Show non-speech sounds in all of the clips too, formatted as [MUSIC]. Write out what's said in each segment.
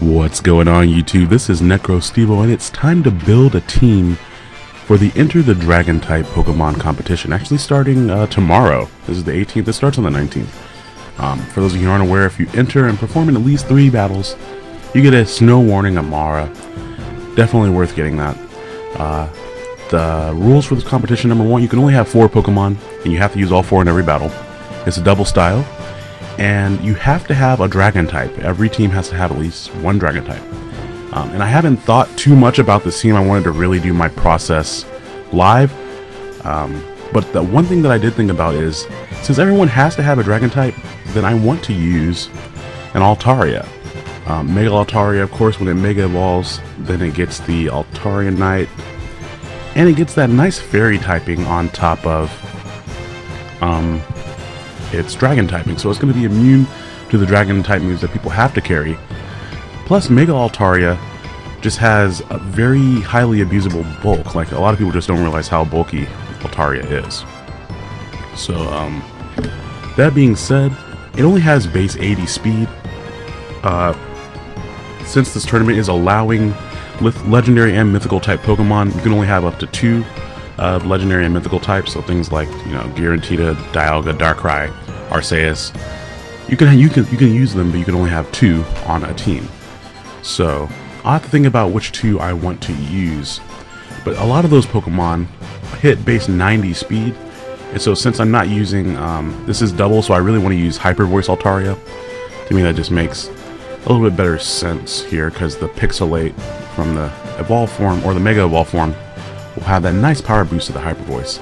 What's going on YouTube? This is NecroStevo and it's time to build a team for the Enter the Dragon type Pokemon competition. Actually starting uh, tomorrow. This is the 18th. It starts on the 19th. Um, for those of you who aren't aware, if you enter and perform in at least three battles, you get a Snow Warning Amaura. Definitely worth getting that. Uh, the rules for this competition, number one, you can only have four Pokemon, and you have to use all four in every battle. It's a double style, and you have to have a dragon type. Every team has to have at least one dragon type. Um, and I haven't thought too much about this team. I wanted to really do my process live. Um, but the one thing that I did think about is, since everyone has to have a dragon type, then I want to use an Altaria. Um, Mega Altaria, of course, when it Mega Evolves, then it gets the Altarianite, and it gets that nice Fairy typing on top of um, it's dragon typing, so it's going to be immune to the dragon type moves that people have to carry. Plus, Mega Altaria just has a very highly abusable bulk. Like, a lot of people just don't realize how bulky Altaria is. So, um, that being said, it only has base 80 speed. Uh, since this tournament is allowing legendary and mythical type Pokemon, you can only have up to two legendary and mythical types, so things like you know Giratina, Dialga, Darkrai, Arceus. You can you can you can use them, but you can only have two on a team. So I have to think about which two I want to use. But a lot of those Pokemon hit base 90 speed, and so since I'm not using um, this is double, so I really want to use Hyper Voice Altaria. To me, that just makes a little bit better sense here because the Pixelate from the Evolve form or the Mega Evolve form will have that nice power boost of the Hyper Voice.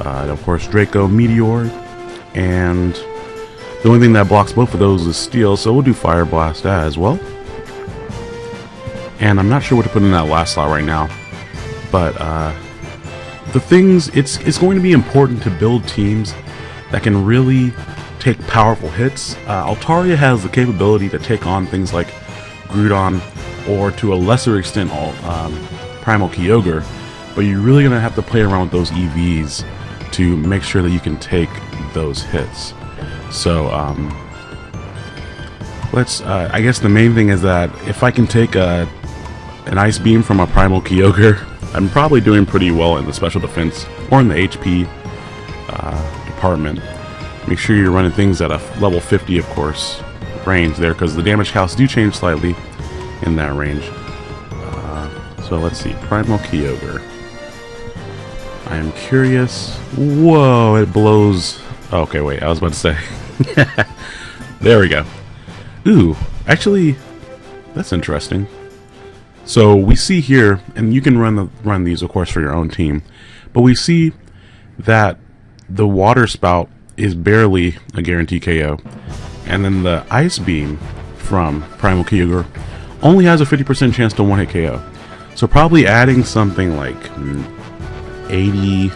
Uh, and of course, Draco Meteor, and the only thing that blocks both of those is Steel, so we'll do Fire Blast as well. And I'm not sure what to put in that last slot right now, but uh, the things it's it's going to be important to build teams that can really take powerful hits. Uh, Altaria has the capability to take on things like Groudon or to a lesser extent um, Primal Kyogre, but you're really going to have to play around with those EVs to make sure that you can take those hits. So, um, let's, uh, I guess the main thing is that if I can take a, an Ice Beam from a Primal Kyogre, [LAUGHS] I'm probably doing pretty well in the Special Defense or in the HP uh, department. Make sure you're running things at a level 50, of course, range there, because the damage counts do change slightly in that range. Uh, so let's see, Primal Kyogre. I am curious. Whoa, it blows. Okay, wait, I was about to say. [LAUGHS] there we go. Ooh, actually, that's interesting. So we see here, and you can run the run these, of course, for your own team, but we see that the water spout is barely a guaranteed KO, and then the ice beam from Primal Kyogre only has a 50% chance to one hit KO. So probably adding something like 80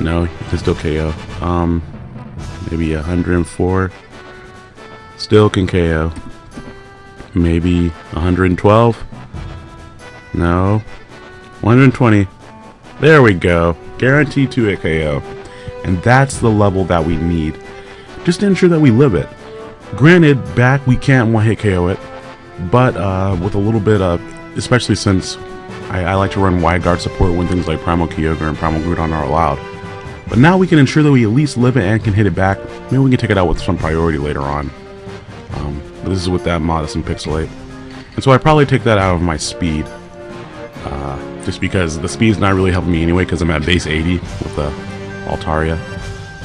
no you can still KO um maybe 104 still can KO maybe 112 no. 120 there we go. Guaranteed to hit KO and that's the level that we need. Just to ensure that we live it. Granted back we can't one hit KO it. But uh, with a little bit of especially since I, I like to run wide guard support when things like Primal Kyogre and Primal Groudon are allowed. But now we can ensure that we at least live it and can hit it back. Maybe we can take it out with some priority later on. Um, this is with that modest and pixelate. And so I probably take that out of my speed. Uh, just because the speed is not really helping me anyway because I'm at base 80 with the Altaria.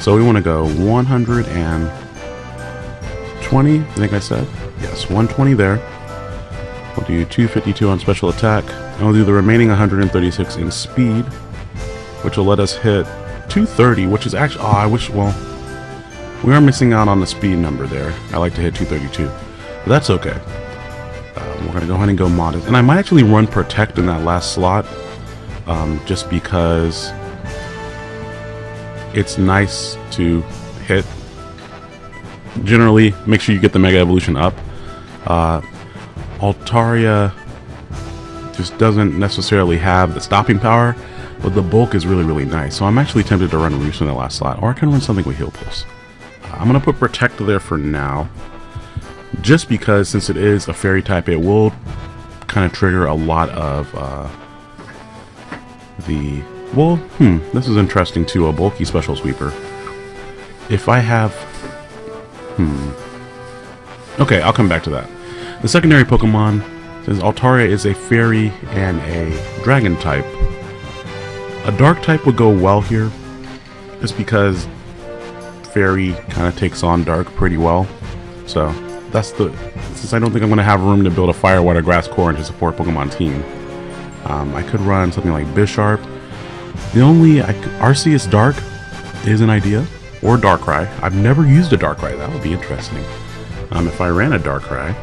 So we want to go 120, I think I said. Yes, 120 there. We'll do 252 on special attack. And we'll do the remaining 136 in speed, which will let us hit 230, which is actually, oh, I wish, well, we are missing out on the speed number there. I like to hit 232, but that's okay. Um, we're going to go ahead and go modest. And I might actually run Protect in that last slot, um, just because it's nice to hit. Generally, make sure you get the Mega Evolution up. Uh, Altaria just doesn't necessarily have the stopping power, but the bulk is really, really nice. So I'm actually tempted to run Roost in the last slot, or I can run something with Heal Pulse. Uh, I'm going to put Protect there for now. just because since it is a fairy type, it will kind of trigger a lot of uh, the... Well, hmm, this is interesting too, a bulky special sweeper. If I have... Hmm. Okay, I'll come back to that. The secondary Pokemon, since Altaria is a fairy and a dragon type, a dark type would go well here, just because fairy kind of takes on dark pretty well. So that's the since I don't think I'm going to have room to build a fire water grass core and to support Pokemon team. Um, I could run something like Bisharp. The only I, Arceus Dark is an idea, or Darkrai. I've never used a Darkrai. That would be interesting. Um, if I ran a Darkrai,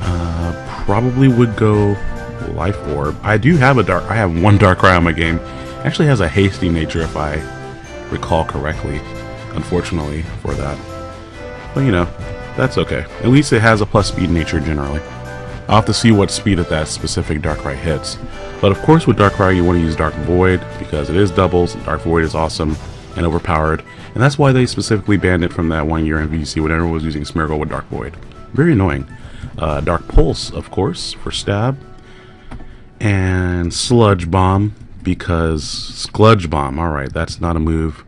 uh, probably would go Life Orb. I do have a Dark. I have one Darkrai on my game. Actually, has a hasty nature if I recall correctly. Unfortunately for that. But you know, that's okay. At least it has a plus speed nature generally. I'll have to see what speed that that specific Darkrai hits. But of course with dark Darkrai you want to use Dark Void because it is doubles. Dark Void is awesome and overpowered. And that's why they specifically banned it from that one year in VGC when everyone was using Smeargle with Dark Void. Very annoying. Uh, Dark Pulse, of course, for stab. And Sludge Bomb because Sludge Bomb, alright, that's not a move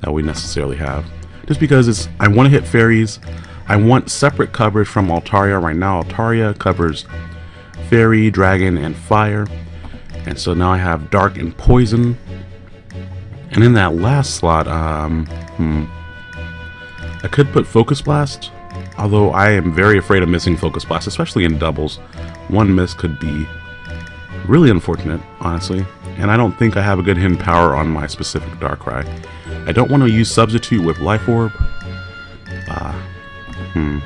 that we necessarily have just because it's I want to hit fairies. I want separate coverage from Altaria. Right now, Altaria covers fairy, dragon, and fire. And so now I have dark and poison. And in that last slot, um, hmm, I could put Focus Blast. Although I am very afraid of missing Focus Blast, especially in doubles. One miss could be really unfortunate, honestly. And I don't think I have a good hidden power on my specific Darkrai. I don't want to use Substitute with Life Orb. Uh, hmm.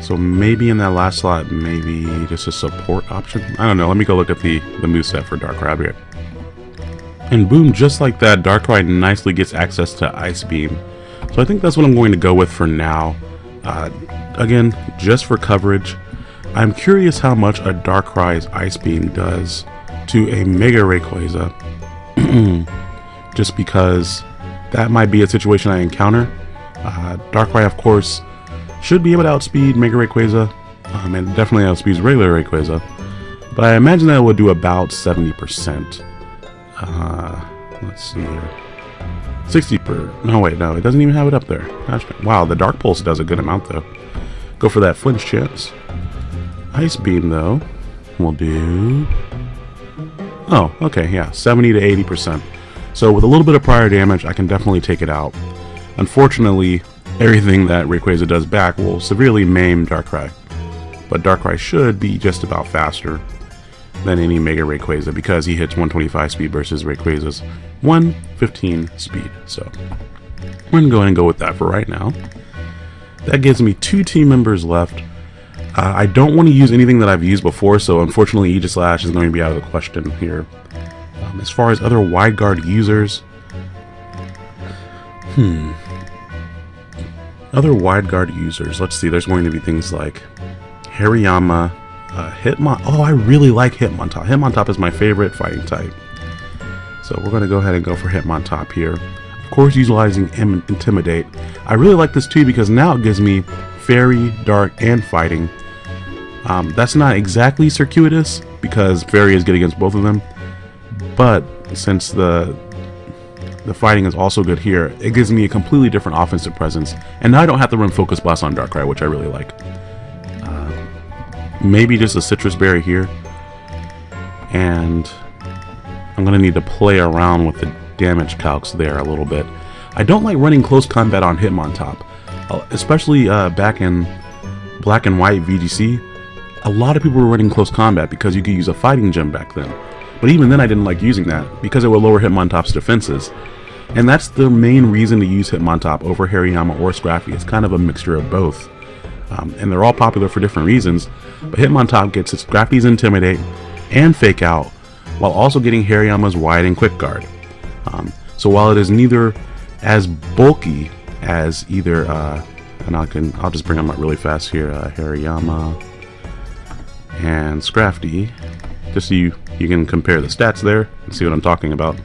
So maybe in that last slot, maybe just a support option? I don't know. Let me go look at the, the moveset for Darkrai here. And boom, just like that, Darkrai nicely gets access to Ice Beam. So I think that's what I'm going to go with for now. Uh, again, just for coverage. I'm curious how much a Darkrai's Ice Beam does to a Mega Rayquaza. [CLEARS THROAT] just because that might be a situation I encounter. Uh, Darkrai, of course, should be able to outspeed Mega Rayquaza, um, and definitely outspeeds regular Rayquaza. But I imagine that it would do about 70%. Uh, let's see here. 60 per... No, wait, no, it doesn't even have it up there. Wow, the Dark Pulse does a good amount, though. Go for that flinch chance. Ice Beam, though, will do... Oh, okay, yeah, 70 to 80%. So with a little bit of prior damage, I can definitely take it out. Unfortunately, everything that Rayquaza does back will severely maim Darkrai. But Darkrai should be just about faster than any Mega Rayquaza because he hits 125 speed versus Rayquaza's 115 speed. So we're going to go ahead and go with that for right now. That gives me two team members left. Uh, I don't want to use anything that I've used before, so unfortunately Aegislash is going to be out of the question here. Um, as far as other wide guard users, hmm. Other wide guard users, let's see, there's going to be things like Hariyama, uh, Hitmon. Oh, I really like Hitmontop. Hitmontop is my favorite fighting type. So we're going to go ahead and go for Hitmontop here. Of course, utilizing Intimidate. I really like this too because now it gives me Fairy, Dark, and Fighting. Um, that's not exactly circuitous because Fairy is good against both of them. But since the the fighting is also good here, it gives me a completely different offensive presence. And now I don't have to run Focus Blast on Darkrai, which I really like. Uh, maybe just a Sitrus Berry here. And I'm going to need to play around with the damage calcs there a little bit. I don't like running close combat on Hitmontop, uh, especially uh, back in Black and White VGC. A lot of people were running close combat because you could use a fighting gem back then. But even then I didn't like using that, because it would lower Hitmontop's defenses. And that's the main reason to use Hitmontop over Hariyama or Scrafty. It's kind of a mixture of both. Um, and they're all popular for different reasons, but Hitmontop gets its Scrafty's Intimidate and Fake Out, while also getting Hariyama's Wide and Quick Guard. Um, so while it is neither as bulky as either, uh, and I can, I'll just bring them up really fast here, uh, Hariyama and Scrafty, just so you, you can compare the stats there and see what I'm talking about.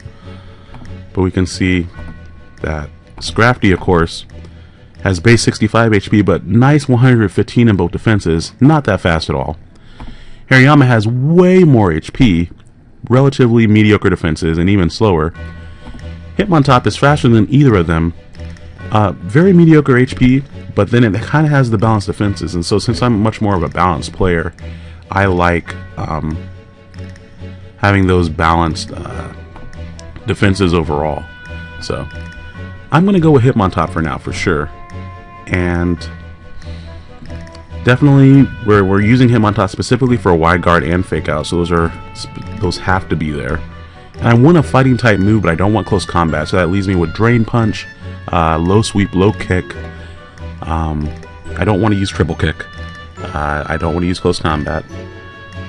But we can see that Scrafty, of course, Has base 65 HP, but nice 115 in both defenses. Not that fast at all. Hariyama has way more HP, relatively mediocre defenses, and even slower. Hitmontop is faster than either of them. Uh, very mediocre HP, but then it kind of has the balanced defenses. And so since I'm much more of a balanced player, I like um, having those balanced uh, defenses overall. So I'm going to go with Hitmontop for now, for sure. And definitely, we're, we're using Hitmontop specifically for a wide guard and fake out. So those are those have to be there. And I want a fighting type move, but I don't want close combat. So that leaves me with Drain Punch, uh, Low Sweep, Low Kick. Um, I don't want to use Triple Kick. Uh, I don't want to use close combat.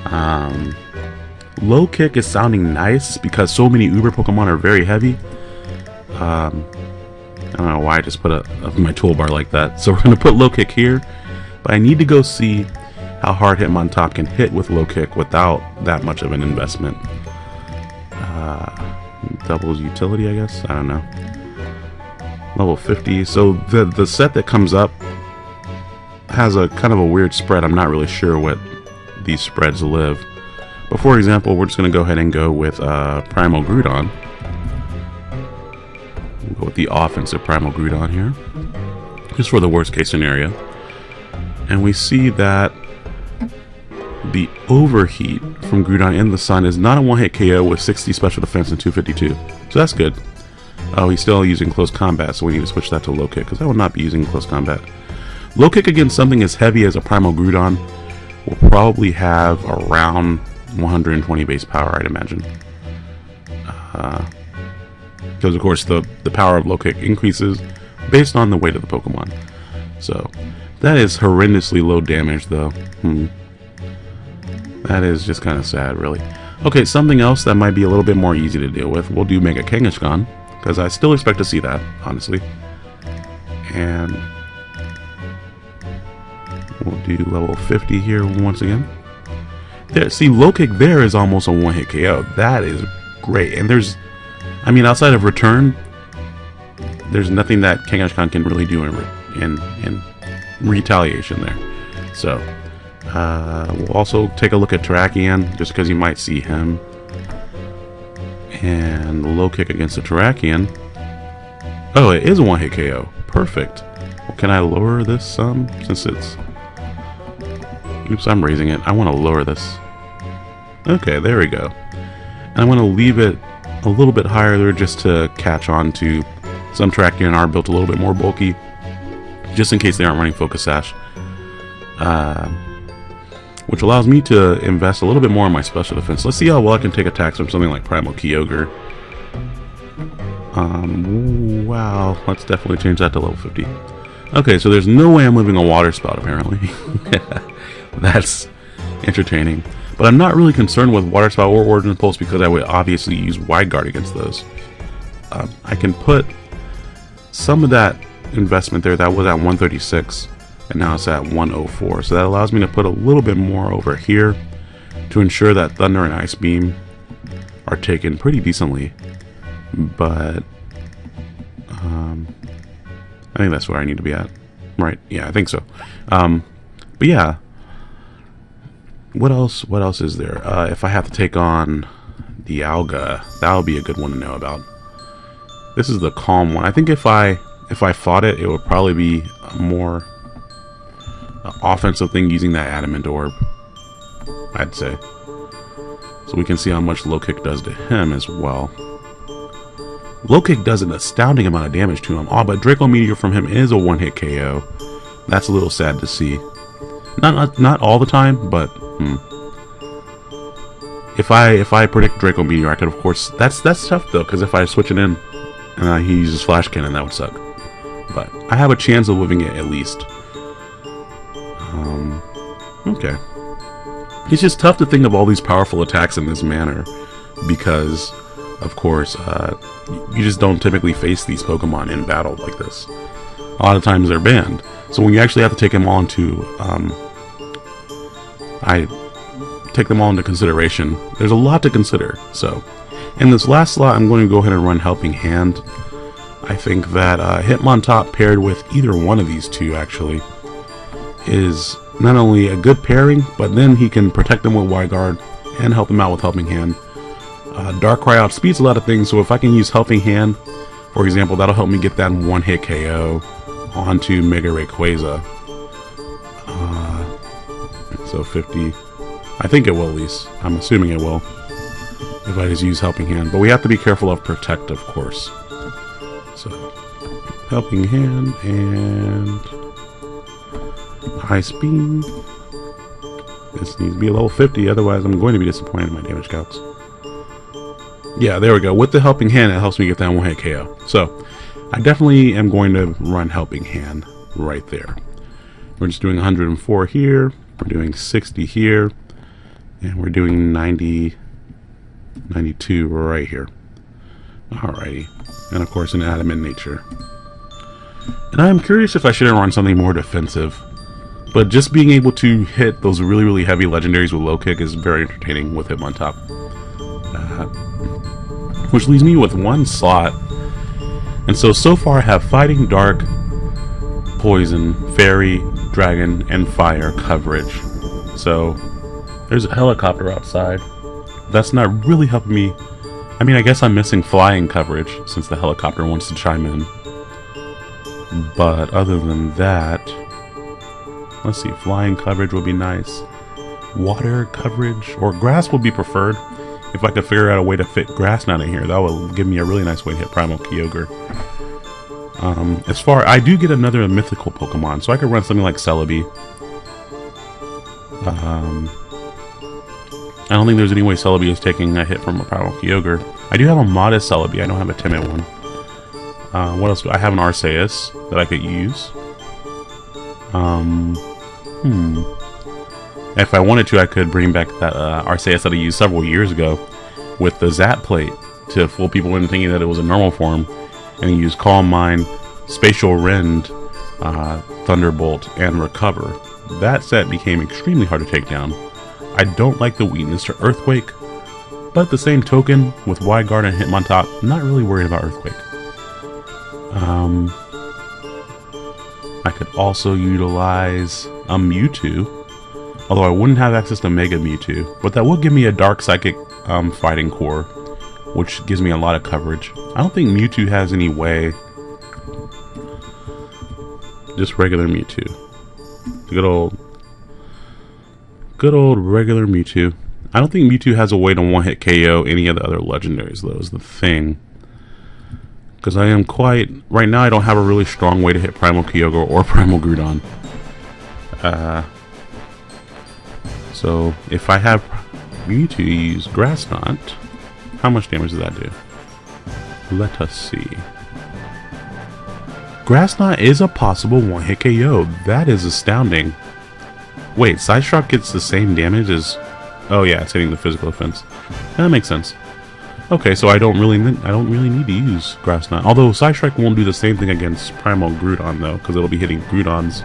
Um, low Kick is sounding nice because so many Uber Pokemon are very heavy. Um, I don't know why I just put a my toolbar like that. So [LAUGHS] we're going to put Low Kick here. But I need to go see how hard Hitmontop can hit with Low Kick without that much of an investment. Uh, doubles utility, I guess? I don't know. Level 50. So the, the set that comes up has a kind of a weird spread. I'm not really sure what these spreads live. But for example, we're just going to go ahead and go with uh, Primal Groudon. We'll go with the offensive Primal Groudon here. Just for the worst case scenario. And we see that the overheat from Groudon in the sun is not a one-hit KO with 60 special defense and 252. So that's good. Oh, he's still using close combat, so we need to switch that to low kick, because I will not be using close combat. Low kick against something as heavy as a Primal Groudon will probably have around 120 base power, I'd imagine. Uh, because of course the, the power of low kick increases based on the weight of the Pokemon. So that is horrendously low damage though. Hmm. That is just kind of sad really. Okay, something else that might be a little bit more easy to deal with. We'll do Mega Kangaskhan, because I still expect to see that, honestly. And we'll do level 50 here once again. There, see, low kick there is almost a one-hit KO. That is great. And there's, I mean, outside of return, there's nothing that Kangaskhan can really do in, in, in retaliation there. So, uh, we'll also take a look at Terrakion, just because you might see him. And low kick against the Terrakion. Oh, it is a one-hit KO. Perfect. Well, can I lower this some? Since it's... Oops, I'm raising it. I want to lower this. Okay, there we go. And I want to leave it a little bit higher there just to catch on to some Terrakion are built a little bit more bulky. Just in case they aren't running Focus Sash. Uh, which allows me to invest a little bit more in my special defense. Let's see how well I can take attacks from something like Primal Kyogre. Um, wow, let's definitely change that to level 50. Okay, so there's no way I'm moving a water spout, apparently. [LAUGHS] [LAUGHS] That's entertaining. But I'm not really concerned with Water Spout or Origin Pulse because I would obviously use Wide Guard against those. Um, I can put some of that investment there, that was at 136, and now it's at 104. So that allows me to put a little bit more over here to ensure that Thunder and Ice Beam are taken pretty decently. But um, I think that's where I need to be at. Right, yeah, I think so. Um, but yeah, what else? What else is there? Uh, if I have to take on Dialga, that would be a good one to know about. This is the calm one. I think if I if I fought it, it would probably be a more offensive thing using that adamant orb. I'd say. So we can see how much low kick does to him as well. Low kick does an astounding amount of damage to him. Oh, but Draco Meteor from him is a one-hit KO. That's a little sad to see. Not, not not all the time, but hmm. If I if I predict Draco Meteor, I could of course. That's that's tough though, because if I switch it in and he uses Flash Cannon, that would suck. But I have a chance of living it at least. Um, okay. It's just tough to think of all these powerful attacks in this manner because, of course, uh, you just don't typically face these Pokemon in battle like this. A lot of times they're banned. So when you actually have to take them on to um, I take them all into consideration. There's a lot to consider. So in this last slot, I'm going to go ahead and run Helping Hand. I think that uh, Hitmontop paired with either one of these two actually is not only a good pairing, but then he can protect them with Wide Guard and help them out with Helping Hand. Uh, Darkrai outspeeds a lot of things, so if I can use Helping Hand, for example, that'll help me get that one-hit KO onto Mega Rayquaza. So 50. I think it will at least. I'm assuming it will. If I just use Helping Hand. But we have to be careful of Protect, of course. So, Helping Hand and High Speed. This needs to be a level 50, otherwise I'm going to be disappointed in my damage calcs. Yeah, there we go. With the Helping Hand, it helps me get that one-hit KO. So, I definitely am going to run Helping Hand right there. We're just doing 104 here, we're doing 60 here, and we're doing 90, 92 right here. Alrighty. And of course an adamant nature. And I'm curious if I should have run something more defensive. But just being able to hit those really, really heavy legendaries with low kick is very entertaining with Hitmontop. Uh, which leaves me with one slot. And so, so far I have Fighting Dark, Poison, Fairy, Dragon, and Fire coverage. So, there's a helicopter outside. That's not really helping me. I mean, I guess I'm missing flying coverage since the helicopter wants to chime in. But other than that, let's see, flying coverage would be nice. Water coverage or grass would be preferred. If I could figure out a way to fit grass down in here, that would give me a really nice way to hit Primal Kyogre. Um, as far, I do get another mythical Pokemon, so I could run something like Celebi. Um, I don't think there's any way Celebi is taking a hit from a Primal Kyogre. I do have a modest Celebi, I don't have a timid one. Uh, what else? Do I have an Arceus that I could use. Um, hmm. If I wanted to, I could bring back that uh, Arceus that I used several years ago with the Zap plate to fool people into thinking that it was a normal form, and use Calm Mind, Spatial Rend, uh, Thunderbolt, and Recover. That set became extremely hard to take down. I don't like the weakness to Earthquake, but the same token, with Wide Guard and Hitmontop, I'm not really worried about Earthquake. Um, I could also utilize a Mewtwo, although I wouldn't have access to Mega Mewtwo, but that will give me a Dark Psychic um, Fighting Core, which gives me a lot of coverage. I don't think Mewtwo has any way. Just regular Mewtwo. Good old Good old regular Mewtwo. I don't think Mewtwo has a way to one-hit KO any of the other legendaries, though, is the thing. Because I am quite... Right now, I don't have a really strong way to hit Primal Kyogre or [LAUGHS] Primal Groudon. Uh, so, if I have Mewtwo use Grass Knot, how much damage does that do? Let us see. Grass Knot is a possible one-hit KO. That is astounding. Wait, Psyshock gets the same damage as... Oh yeah, it's hitting the physical offense. That makes sense. Okay, so I don't really I don't really need to use Grass Knot. Although Psystrike won't do the same thing against Primal Groudon though, because it'll be hitting Groudon's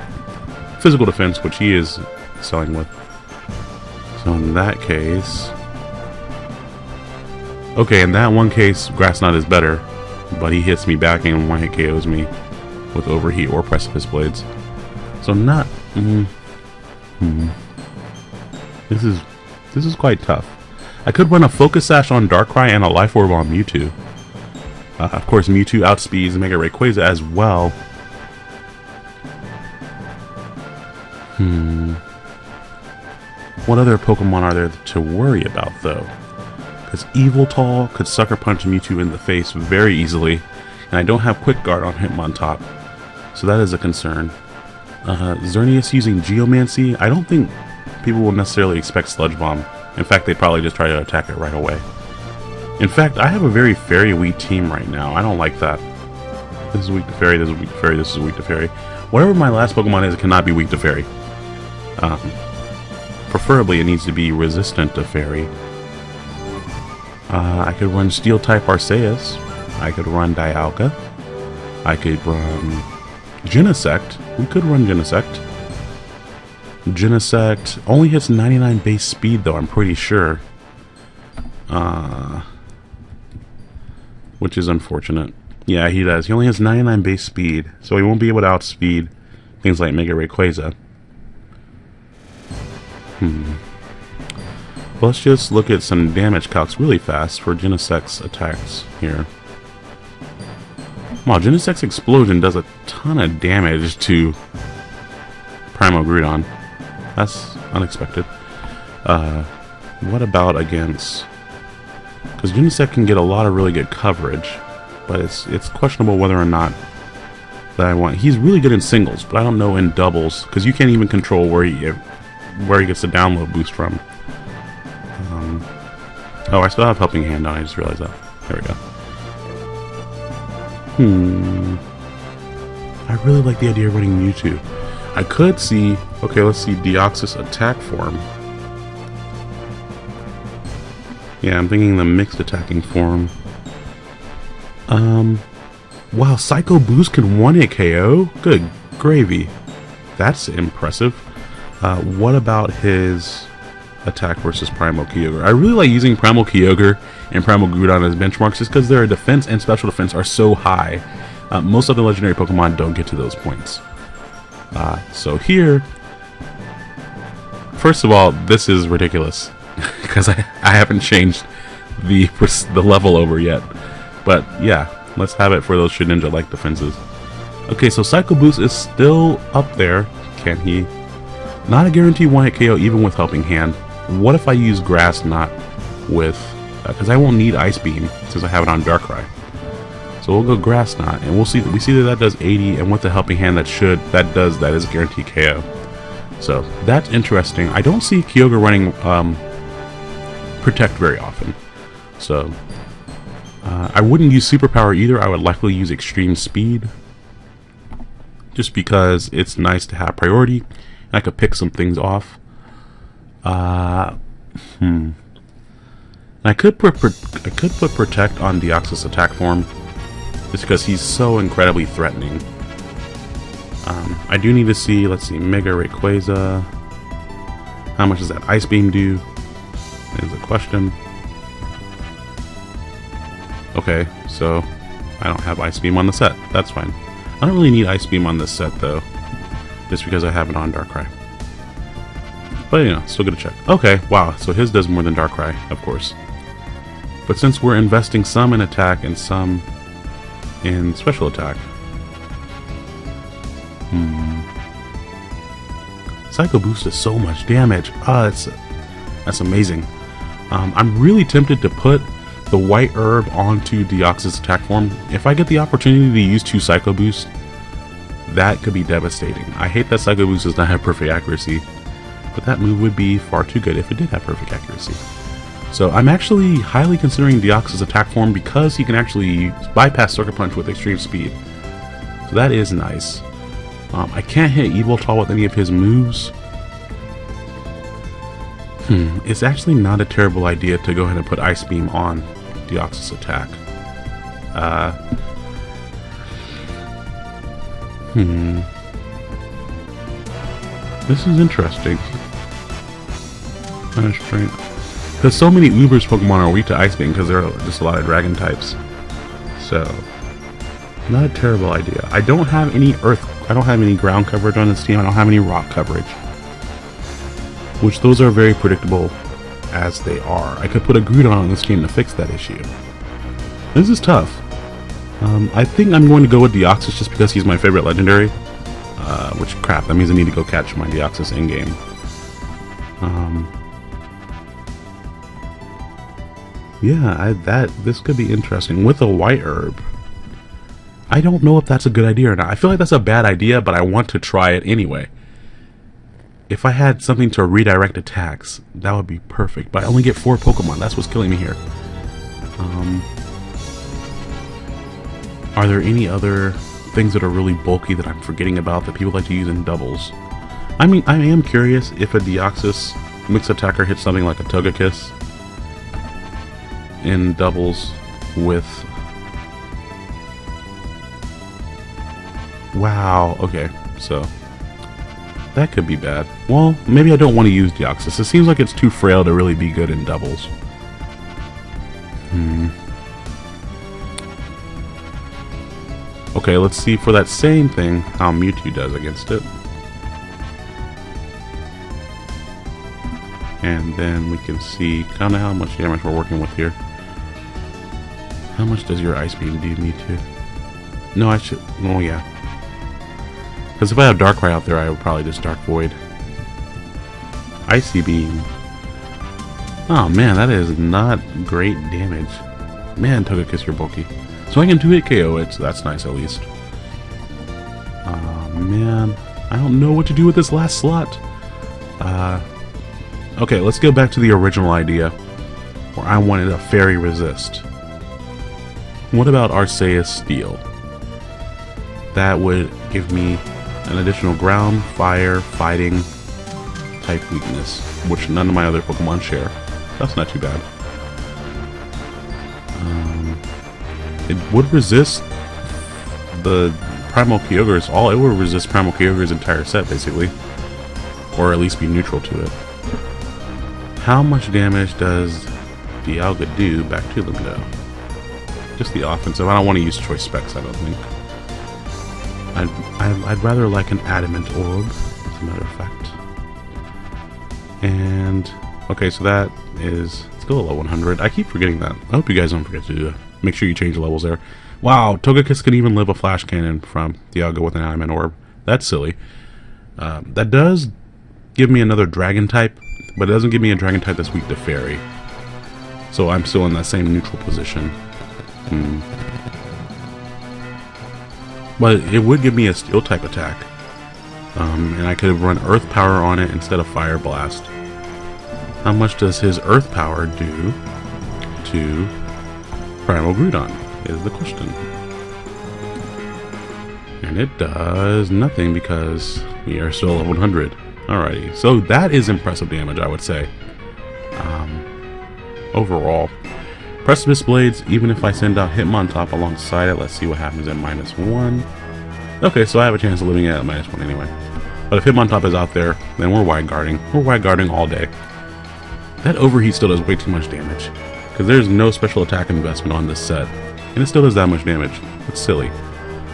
physical defense, which he is selling with. So in that case... Okay, in that one case, Grass Knot is better, but he hits me back and one-hit KOs me with Overheat or Precipice Blades. So not... Mm, Hmm. This is this is quite tough. I could run a Focus Sash on Darkrai and a Life Orb on Mewtwo. Uh, of course, Mewtwo outspeeds Mega Rayquaza as well. Hmm. What other Pokemon are there to worry about, though? Because Yveltal could Sucker Punch Mewtwo in the face very easily, and I don't have Quick Guard on Hitmontop, so that is a concern. Uh, Xerneas using Geomancy, I don't think people will necessarily expect Sludge Bomb. In fact, they'd probably just try to attack it right away. In fact, I have a very fairy weak team right now. I don't like that. This is weak to fairy, this is weak to fairy, this is weak to fairy. Whatever my last Pokemon is, it cannot be weak to fairy. Um, preferably, it needs to be resistant to fairy. Uh, I could run Steel-type Arceus. I could run Dialga. I could run Genesect. We could run Genesect. Genesect only hits 99 base speed, though, I'm pretty sure. Uh, which is unfortunate. Yeah, he does. He only has 99 base speed, so he won't be able to outspeed things like Mega Rayquaza. Hmm. Let's just look at some damage calcs really fast for Genesect's attacks here. Wow, Genesect's Explosion does a ton of damage to Primal Groudon. That's unexpected. Uh, what about against... Because Genesect can get a lot of really good coverage, but it's it's questionable whether or not that I want. He's really good in singles, but I don't know in doubles, because you can't even control where he where he gets the download boost from. Oh, I still have Helping Hand on, I just realized that. There we go. Hmm. I really like the idea of running Mewtwo. I could see... Okay, let's see Deoxys attack form. Yeah, I'm thinking the mixed attacking form. Um... Wow, Psycho Boost can 1-hit KO? Good gravy. That's impressive. Uh, what about his attack versus Primal Kyogre? I really like using Primal Kyogre and Primal Groudon as benchmarks just because their defense and special defense are so high. Uh, most other legendary Pokemon don't get to those points. Uh, so here, first of all, this is ridiculous [LAUGHS] because I, I haven't changed the the level over yet. But yeah, let's have it for those Shedinja-like defenses. Okay, so Psycho Boost is still up there. Can he not a guarantee one-hit KO even with Helping Hand. What if I use Grass Knot with... Because uh, I won't need Ice Beam since I have it on Darkrai. So we'll go Grass Knot, and we'll see. That we see that that does 80, and with the Helping Hand, that should that does that is guaranteed KO. So that's interesting. I don't see Kyogre running um, Protect very often. So uh, I wouldn't use Superpower either. I would likely use Extreme Speed, just because it's nice to have priority I could pick some things off. Uh, hmm. I could put I could put protect on Deoxys attack form, just because he's so incredibly threatening. Um, I do need to see. Let's see, Mega Rayquaza. How much does that Ice Beam do? Is a question. Okay, so I don't have Ice Beam on the set. That's fine. I don't really need Ice Beam on this set though just because I have it on Darkrai. But you know, still gonna check. Okay, wow, so his does more than Darkrai, of course. But since we're investing some in attack and some in special attack. Hmm. Psycho Boost does so much damage. Ah, that's, that's amazing. Um, I'm really tempted to put the white herb onto Deoxys attack form. If I get the opportunity to use two Psycho Boost, that could be devastating. I hate that Psycho Boost does not have perfect accuracy, but that move would be far too good if it did have perfect accuracy. So I'm actually highly considering Deoxys attack form because he can actually bypass Sucker Punch with extreme speed. So that is nice. Um, I can't hit Yveltal with any of his moves. Hmm, it's actually not a terrible idea to go ahead and put Ice Beam on Deoxys attack. Uh, Hmm. This is interesting. Because so many Ubers Pokemon are weak to Ice Beam because there are just a lot of Dragon types. So, not a terrible idea. I don't have any Earth, I don't have any ground coverage on this team. I don't have any rock coverage. Which those are very predictable as they are. I could put a Groudon on this team to fix that issue. This is tough. Um, I think I'm going to go with Deoxys just because he's my favorite legendary. Uh, which, crap, that means I need to go catch my Deoxys in-game. Um, yeah, I, that this could be interesting. With a white herb, I don't know if that's a good idea or not. I feel like that's a bad idea, but I want to try it anyway. If I had something to redirect attacks, that would be perfect. But I only get four Pokemon. That's what's killing me here. Um, are there any other things that are really bulky that I'm forgetting about that people like to use in doubles? I mean, I am curious if a Deoxys mix attacker hits something like a Togekiss in doubles with... Wow, okay, so that could be bad. Well, maybe I don't want to use Deoxys. It seems like it's too frail to really be good in doubles. Hmm. Okay, let's see for that same thing how Mewtwo does against it. And then we can see kind of how much damage we're working with here. How much does your Ice Beam do, Mewtwo? No, I should... Oh, yeah. Because if I have Darkrai out there, I would probably just Dark Void. Icy Beam. Oh man, that is not great damage. Man, Togekiss, you're bulky. So I can 2-hit KO it, so that's nice at least. Oh man, I don't know what to do with this last slot. Uh, okay, let's go back to the original idea, where I wanted a Fairy Resist. What about Arceus Steel? That would give me an additional ground, fire, fighting type weakness, which none of my other Pokemon share. That's not too bad. It would resist the Primal Kyogre's, all it would resist Primal Kyogre's entire set, basically. Or at least be neutral to it. How much damage does Dialga do back to Lindo? Just the offensive. I don't want to use choice specs, I don't think. I'd, I'd, rather like an adamant orb, as a matter of fact. And, okay, so that is still a level 100. I keep forgetting that. I hope you guys don't forget to do Make sure you change the levels there. Wow, Togekiss can even live a flash cannon from Dialga with an adamant orb. That's silly. Uh, that does give me another dragon type, but it doesn't give me a dragon type that's weak to fairy. So I'm still in that same neutral position. Hmm. But it would give me a steel type attack. Um, and I could have run earth power on it instead of fire blast. How much does his earth power do to Primal Groudon is the question. And it does nothing because we are still at 100. Alrighty, so that is impressive damage, I would say. Um, overall. Precipice Blades, even if I send out Hitmontop alongside it, let's see what happens at minus one. Okay, so I have a chance of living at minus one anyway. But if Hitmontop is out there, then we're wide guarding. We're wide guarding all day. That overheat still does way too much damage. Because there's no special attack investment on this set. And it still does that much damage. That's silly.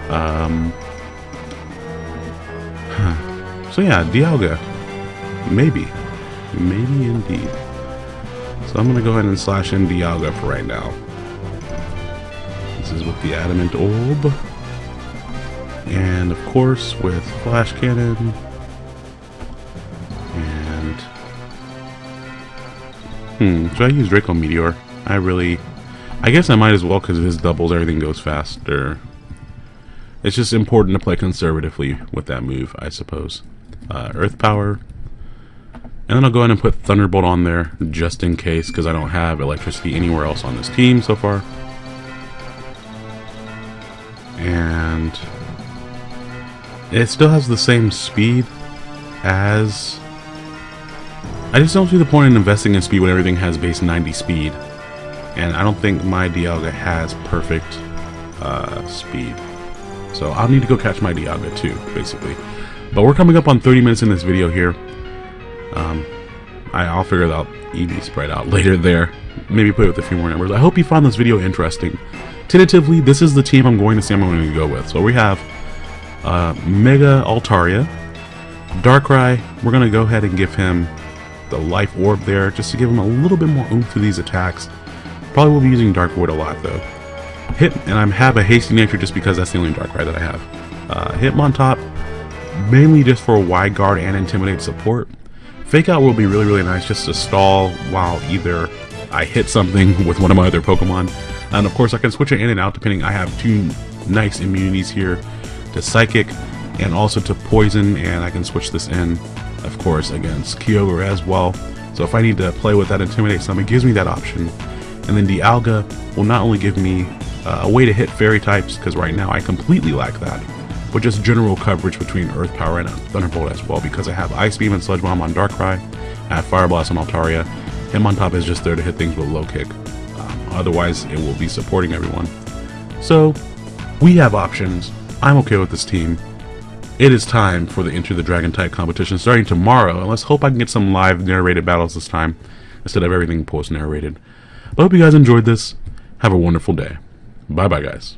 Um, huh. [SIGHS] So yeah, Dialga. Maybe. Maybe indeed. So I'm going to go ahead and slash in Dialga for right now. This is with the Adamant Orb. And of course with Flash Cannon. And... Hmm, should I use Draco Meteor? I really... I guess I might as well because his doubles, everything goes faster. It's just important to play conservatively with that move, I suppose. Uh, Earth Power, and then I'll go ahead and put Thunderbolt on there just in case because I don't have electricity anywhere else on this team so far. And it still has the same speed as... I just don't see the point in investing in speed when everything has base 90 speed. And I don't think my Dialga has perfect uh, speed. So I'll need to go catch my Dialga too, basically. But we're coming up on 30 minutes in this video here. Um, I, will figure out EV spread out [LAUGHS] later there. Maybe play with a few more numbers. I hope you found this video interesting. Tentatively, this is the team I'm going to say I'm going to go with. So we have uh, Mega Altaria, Darkrai. We're going to go ahead and give him the Life Orb there, just to give him a little bit more oomph to these attacks. Probably will be using Dark Void a lot though. Hit, and I have a Hasty Nature just because that's the only Darkrai that I have. Uh, Hitmontop, mainly just for wide guard and intimidate support. Fake Out will be really, really nice just to stall while either I hit something [LAUGHS] with one of my other Pokemon. And of course, I can switch it in and out depending. I have two nice immunities here to Psychic and also to Poison, and I can switch this in, of course, against Kyogre as well. So if I need to play with that Intimidate some, it gives me that option. And then Dialga will not only give me uh, a way to hit Fairy types, because right now I completely lack that, but just general coverage between Earth Power and Thunderbolt as well, because I have Ice Beam and Sludge Bomb on Darkrai, I have Fire Blast on Altaria, Hitmontop is just there to hit things with low kick. Um, otherwise, it will be supporting everyone. So, we have options. I'm okay with this team. It is time for the Enter the Dragon type competition starting tomorrow, and let's hope I can get some live narrated battles this time instead of everything post narrated. But I hope you guys enjoyed this. Have a wonderful day. Bye bye, guys.